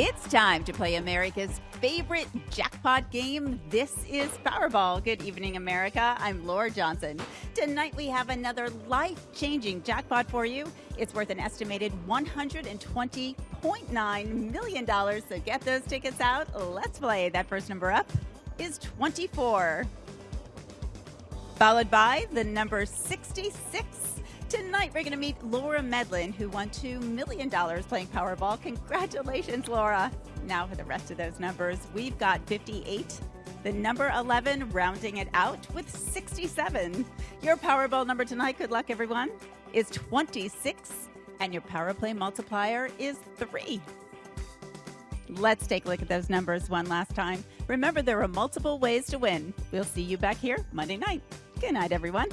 It's time to play America's favorite jackpot game. This is Powerball. Good evening, America. I'm Laura Johnson. Tonight we have another life changing jackpot for you. It's worth an estimated $120.9 million. So get those tickets out. Let's play. That first number up is 24, followed by the number 66. Tonight, we're going to meet Laura Medlin, who won $2 million playing Powerball. Congratulations, Laura. Now, for the rest of those numbers, we've got 58, the number 11, rounding it out with 67. Your Powerball number tonight, good luck, everyone, is 26, and your Power Play multiplier is 3. Let's take a look at those numbers one last time. Remember, there are multiple ways to win. We'll see you back here Monday night. Good night, everyone.